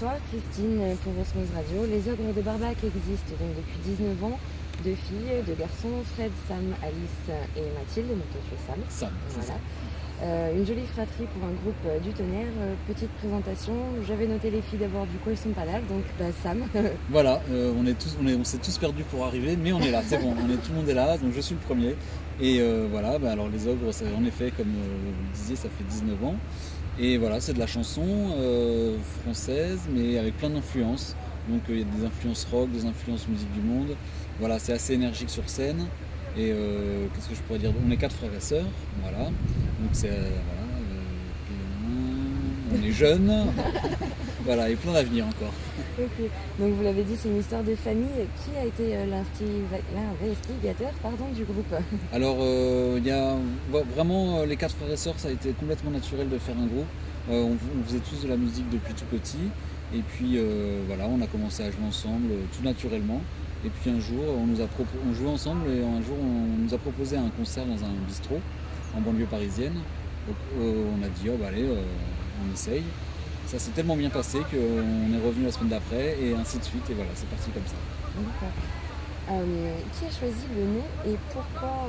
Bonsoir Christine pour Osmose Radio. Les ogres de Barbac existent donc depuis 19 ans. Deux filles, deux garçons, Fred, Sam, Alice et Mathilde. Donc toi tu es Sam. Sam, ça. Euh, une jolie fratrie pour un groupe euh, du tonnerre. Euh, petite présentation. J'avais noté les filles d'abord, du coup elles sont pas là, donc bah, Sam. voilà, on est tous, on est, on s'est tous perdus pour arriver, mais on est là, c'est bon, on est, tout le monde est là, donc je suis le premier. Et voilà, bah, alors les ogres, en effet, comme vous le disiez, ça fait 19 ans. Et voilà, c'est de la chanson française, mais avec plein d'influences. Donc il y a des influences rock, des influences musique du monde. Voilà, c'est assez énergique sur scène. Et qu'est-ce que je pourrais dire? On est quatre frères et sœurs, voilà. Donc c'est voilà, on est jeunes, voilà, et plein d'avenir encore. Donc vous l'avez dit, c'est une histoire de famille. Qui a été l'investigateur pardon, du groupe? Alors il y a vraiment les quatre frères et sœurs, ça a été complètement naturel de faire un groupe. on, faisait tous de la musique depuis tout petit. Et puis voilà, on a commencé à jouer ensemble tout naturellement. Et puis un jour, on, nous a on jouait ensemble et un jour, on nous a proposé un concert dans un bistrot en banlieue parisienne. Donc, euh, on a dit, oh bah allez, euh, on essaye. Ça s'est tellement bien passé qu'on est revenu la semaine d'après et ainsi de suite. Et voilà, c'est parti comme ça. Euh, qui a choisi le nom et pourquoi,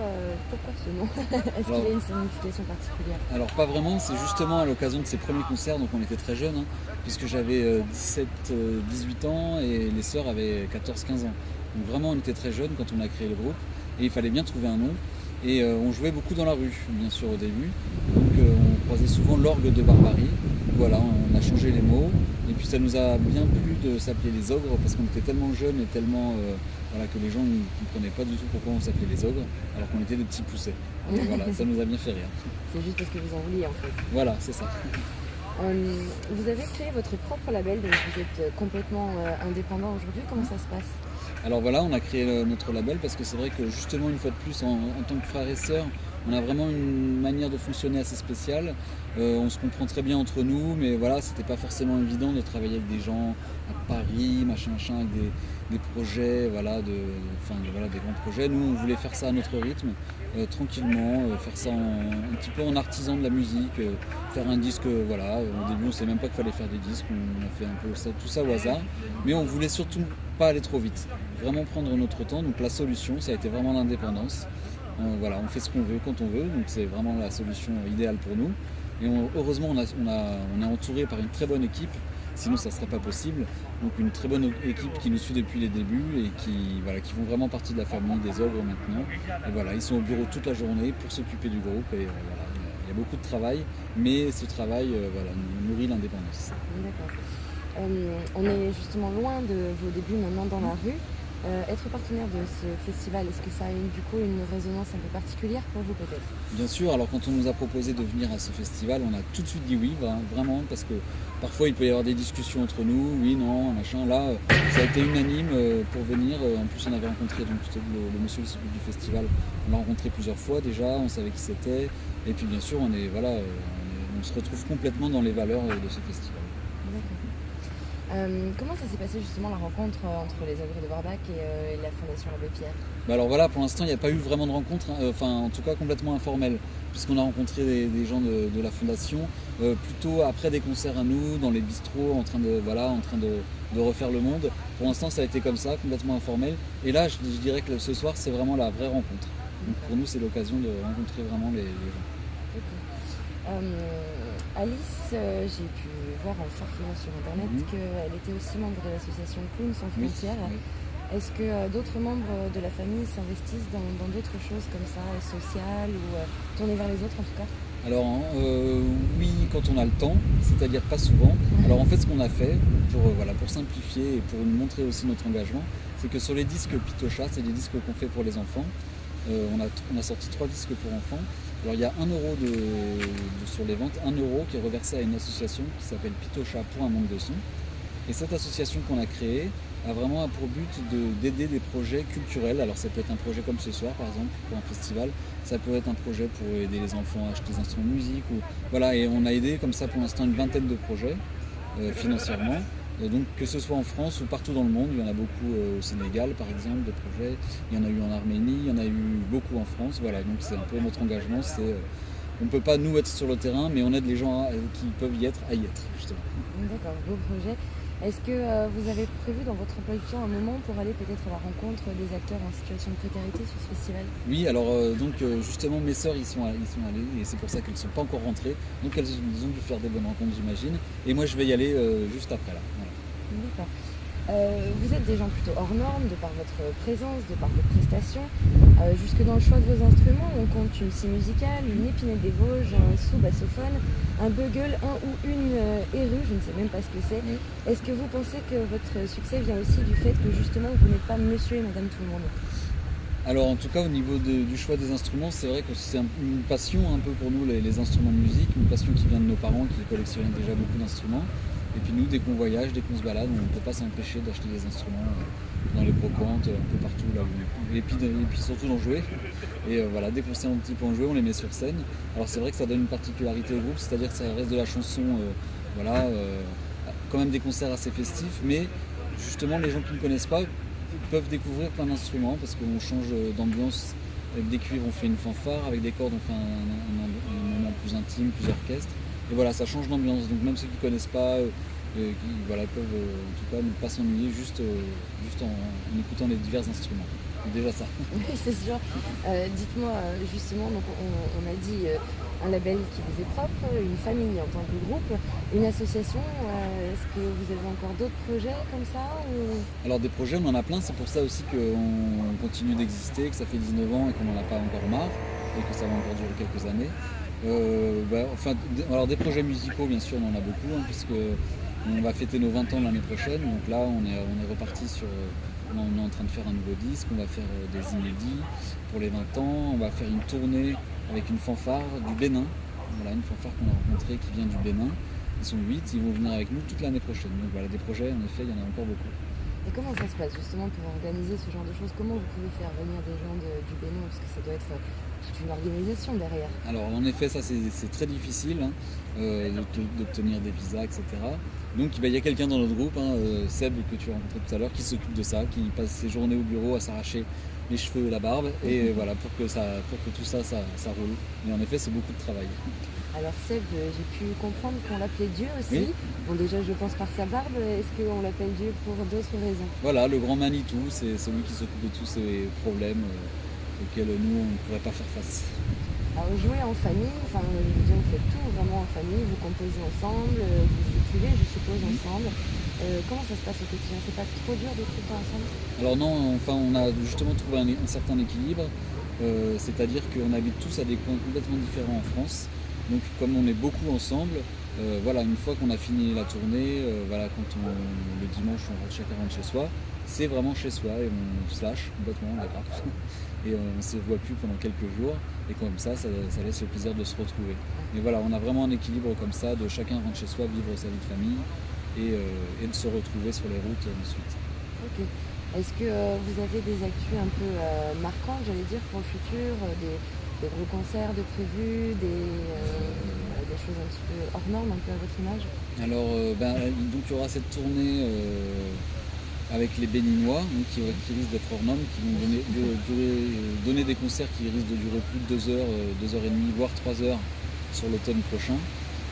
pourquoi ce nom? Est-ce qu'il a une signification particulière? Alors pas vraiment, c'est justement à l'occasion de ses premiers concerts, donc on était très jeunes, hein, puisque j'avais 17-18 ans et les sœurs avaient 14-15 ans. Donc vraiment on était très jeunes quand on a créé le groupe et il fallait bien trouver un nom. Et euh, on jouait beaucoup dans la rue, bien sûr, au début. Donc euh, on croisait souvent l'orgue de Barbarie. Voilà, on a changé les mots. Et puis ça nous a bien plu de s'appeler les ogres parce qu'on était tellement jeunes et tellement euh, voilà, que les gens ne comprenaient pas du tout pourquoi on s'appelait les ogres alors qu'on était des petits poussets. voilà, ça nous a bien fait rire. C'est juste parce que vous en vouliez en fait. Voilà, c'est ça. vous avez créé votre propre label, donc vous êtes complètement indépendant aujourd'hui. Comment ça se passe? Alors voilà, on a créé notre label parce que c'est vrai que justement une fois de plus, en, tant que frères et sœurs, on a vraiment une manière de fonctionner assez spéciale. Euh, on se comprend très bien entre nous, mais voilà, c'était pas forcément évident de travailler avec des gens à Paris, machin, machin, avec des, projets, voilà, des grands projets. Nous, on voulait faire ça à notre rythme, euh, tranquillement, euh, faire ça un petit peu en artisan de la musique, faire un disque, voilà. Au début, on savait même pas qu'il fallait faire des disques, on a fait un peu tout ça au hasard, mais on voulait surtout pas aller trop vite vraiment prendre notre temps. Donc la solution, ça a été vraiment l'indépendance. On, fait ce qu'on veut quand on veut, donc c'est vraiment la solution idéale pour nous. Et heureusement, on, est entouré par une très bonne équipe, sinon ça ne serait pas possible. Donc une très bonne équipe qui nous suit depuis les débuts et qui, voilà, qui font vraiment partie de la famille des ogres maintenant. Voilà, ils sont au bureau toute la journée pour s'occuper du groupe et euh, il y a beaucoup de travail, mais ce travail euh, voilà, nourrit l'indépendance. Euh, on est justement loin de vos débuts maintenant dans la rue. Euh, être partenaire de ce festival, est-ce que ça a du coup une résonance un peu particulière pour vous peut-être? Bien sûr, alors quand on nous a proposé de venir à ce festival, on a tout de suite dit oui, vraiment, parce que parfois il peut y avoir des discussions entre nous, oui, non, machin. Là, euh, ça a été unanime euh, pour venir. En plus, on avait rencontré donc, le, monsieur du festival, on l'a rencontré plusieurs fois déjà, on savait qui c'était. Et puis bien sûr, on, est, voilà, on se retrouve complètement dans les valeurs de ce festival. Euh, comment ça s'est passé justement la rencontre euh, entre les ogres de Barbac et, euh, la Fondation Abbé Pierre? Bah Alors voilà, pour l'instant il n'y a pas eu vraiment de rencontre, hein, enfin en tout cas complètement informelle, puisqu'on a rencontré des, gens de, la Fondation, plutôt après des concerts à nous, dans les bistrots, en train de, voilà, en train de, refaire le monde. Pour l'instant ça a été comme ça, complètement informel. Et là je, dirais que ce soir c'est vraiment la vraie rencontre. Donc pour nous c'est l'occasion de rencontrer vraiment les, gens. Alice, j'ai pu voir en surfant sur internet mhm. qu'elle était aussi membre de l'association Clown sans frontières. Est-ce que euh, d'autres membres de la famille s'investissent dans d'autres choses comme ça, sociales ou euh, tourner vers les autres en tout cas? Alors hein, euh, oui, quand on a le temps, c'est-à-dire pas souvent. Alors en fait, ce qu'on a fait, pour, voilà, pour simplifier et pour montrer aussi notre engagement, c'est que sur les disques Pitocha, c'est des disques qu'on fait pour les enfants, on, a, on, a, sorti trois disques pour enfants. Alors il y a un euro de, sur les ventes, un euro qui est reversé à une association qui s'appelle Pitocha pour un manque de son. Et cette association qu'on a créée a vraiment pour but d'aider des projets culturels. Alors ça peut être un projet comme ce soir par exemple pour un festival, ça peut être un projet pour aider les enfants à acheter des instruments de musique. Voilà, et on a aidé comme ça pour l'instant une vingtaine de projets euh, financièrement donc que ce soit en France ou partout dans le monde, il y en a beaucoup euh, au Sénégal par exemple, des projets, il y en a eu en Arménie, il y en a eu beaucoup en France, voilà, donc c'est un peu notre engagement, c'est euh, on ne peut pas nous être sur le terrain, mais on aide les gens qui peuvent y être à y être justement. D'accord, beau projet. Est-ce que euh, vous avez prévu dans votre emploi du temps un moment pour aller peut-être à la rencontre des acteurs en situation de précarité sur ce festival? Oui, alors euh, donc euh, justement mes sœurs ils sont, ils sont allées et c'est pour ça qu'elles ne sont pas encore rentrées. Donc elles ont dû faire des bonnes rencontres j'imagine. Et moi je vais y aller juste après là. D'accord. Euh, vous êtes des gens plutôt hors normes de par votre présence, de par vos prestations. Euh, jusque dans le choix de vos instruments, on compte une scie musicale, une épinette des Vosges, un sous-bassophone, un bugle, un ou une euh, je ne sais même pas ce que c'est. Est-ce que vous pensez que votre succès vient aussi du fait que justement vous n'êtes pas monsieur et madame tout le monde? Alors en tout cas au niveau du choix des instruments, c'est vrai que c'est une passion un peu pour nous les, les, instruments de musique, une passion qui vient de nos parents qui collectionnaient déjà beaucoup d'instruments. Et puis nous, dès qu'on voyage, dès qu'on se balade, on ne peut pas s'empêcher d'acheter des instruments euh, dans les brocantes, un peu partout, là, et, puis, surtout d'en jouer. Et euh, voilà, dès qu'on sait un petit peu en jouer, on les met sur scène. Alors c'est vrai que ça donne une particularité au groupe, c'est-à-dire que ça reste de la chanson, euh, voilà, quand même des concerts assez festifs, mais justement les gens qui ne connaissent pas peuvent découvrir plein d'instruments parce qu'on change d'ambiance. Avec des cuivres, on fait une fanfare, avec des cordes, on fait un, un moment plus intime, plus orchestre. Et voilà, ça change d'ambiance. Donc même ceux qui ne connaissent pas, euh, euh, qui voilà, peuvent euh, en tout cas ne pas s'ennuyer juste, juste en, écoutant les divers instruments. Déjà ça. Oui, c'est sûr. Dites-moi justement, donc on, a dit un label qui vous est propre, une famille en tant que groupe, une association. Est-ce que vous avez encore d'autres projets comme ça Alors des projets, on en a plein. C'est pour ça aussi qu'on continue d'exister, que ça fait 19 ans et qu'on n'en a pas encore marre et que ça va encore durer quelques années. Euh, bah, enfin, alors des projets musicaux, bien sûr, on en a beaucoup, hein, puisque on va fêter nos 20 ans l'année prochaine. Donc là, on est, on est reparti sur. On est en train de faire un nouveau disque, on va faire euh, des inédits pour les 20 ans, on va faire une tournée avec une fanfare du Bénin. Voilà, une fanfare qu'on a rencontrée qui vient du Bénin. Ils sont 8, ils vont venir avec nous toute l'année prochaine. Donc voilà, des projets, en effet, il y en a encore beaucoup. Et comment ça se passe justement pour organiser ce genre de choses? Comment vous pouvez faire venir des gens du Bénin? Parce que ça doit être toute une organisation derrière. Alors en effet, ça c'est très difficile hein, euh, d'obtenir des visas, etc. Donc il y a quelqu'un dans notre groupe, hein, euh, Seb que tu as rencontré tout à l'heure, qui s'occupe de ça, qui passe ses journées au bureau à s'arracher les cheveux et la barbe, et voilà, pour que, ça, pour que tout ça, ça, roule. Mais en effet, c'est beaucoup de travail. Alors Seb, euh, j'ai pu comprendre qu'on l'appelait Dieu aussi. Bon déjà je pense par sa barbe, est-ce qu'on l'appelle Dieu pour d'autres raisons? Voilà, le grand Manitou, c'est celui qui s'occupe de tous ces problèmes auxquels nous, on ne pourrait pas faire face. Alors, jouer en famille, enfin, vous faites tout vraiment en famille, vous composez ensemble, euh, vous écrivez, je suppose, ensemble. Euh, comment ça se passe au quotidien? C'est pas trop dur de tout ensemble? Alors non, enfin, on a justement trouvé un, certain équilibre, euh, c'est-à-dire qu'on habite tous à des coins complètement différents en France. Donc comme on est beaucoup ensemble, voilà, une fois qu'on a fini la tournée, voilà, quand on, le dimanche on rentre chacun rentre chez soi, c'est vraiment chez soi et on se lâche complètement, d'accord et on ne se voit plus pendant quelques jours. Et comme ça, ça, laisse le plaisir de se retrouver. Mais voilà, on a vraiment un équilibre comme ça, de chacun rentrer chez soi, vivre sa vie de famille et, euh, de se retrouver sur les routes ensuite. Ok. Est-ce que euh, vous avez des actus un peu euh, marquantes, j'allais dire, pour le futur gros concerts de prévus, des, choses un petit peu hors normes, un peu à votre image Alors, ben, donc il y aura cette tournée avec les Béninois, qui, risquent d'être hors normes, qui vont donner, des concerts qui risquent de durer plus de 2 heures, 2 euh, heures et demie, voire 3 heures sur l'automne prochain.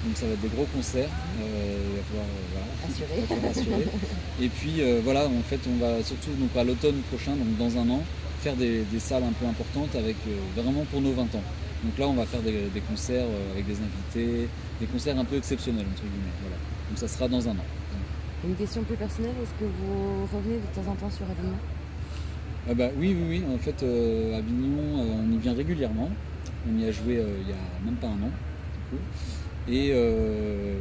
Donc ça va être des gros concerts, euh, il va falloir euh, assurer. Et puis voilà, en fait on va surtout donc, à l'automne prochain, donc dans un an, faire des, salles un peu importantes avec vraiment pour nos 20 ans. Donc là on va faire des, concerts avec des invités, des concerts un peu exceptionnels entre guillemets. Donc ça sera dans un an. Une question plus personnelle, est-ce que vous revenez de temps en temps sur Avignon? Ah bah, Oui, oui, oui. En fait, euh, Avignon, euh, on y vient régulièrement. On y a joué euh, il y a même pas un an, du coup. Et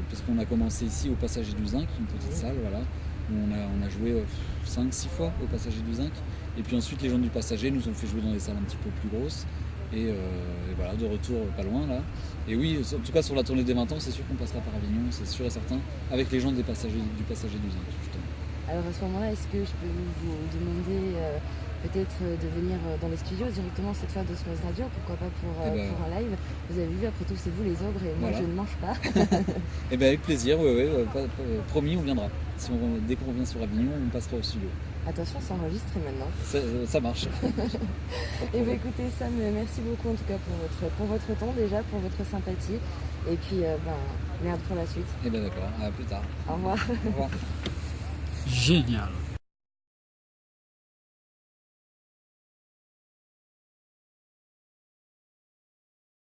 parce qu'on a commencé ici au Passager du Zinc, une petite salle, voilà. On a, on a joué 5-6 fois au Passager du Zinc. Et puis ensuite, les gens du Passager nous ont fait jouer dans des salles un petit peu plus grosses. Et, voilà, de retour pas loin là. Et oui, en tout cas sur la tournée des 20 ans, c'est sûr qu'on passera par Avignon, c'est sûr et certain, avec les gens des passagers, du passager du justement. Alors à ce moment-là, est-ce que je peux vous demander euh, peut-être euh, de venir euh, dans les studios directement cette fois d'Osmose Radio, pourquoi pas pour, eh ben, un live Vous avez vu, après tout, c'est vous les ogres et moi je ne mange pas. Eh bien avec plaisir, oui, oui, promis, on viendra. Si on, dès qu'on revient sur Avignon, on passera au studio. Attention, c'est enregistré maintenant. Ça, marche. et bien écoutez Sam, merci beaucoup en tout cas pour votre, pour votre temps déjà, pour votre sympathie. Et puis, euh, ben, merde pour la suite. Et eh bien d'accord, à plus tard. Au revoir. Au revoir. génial.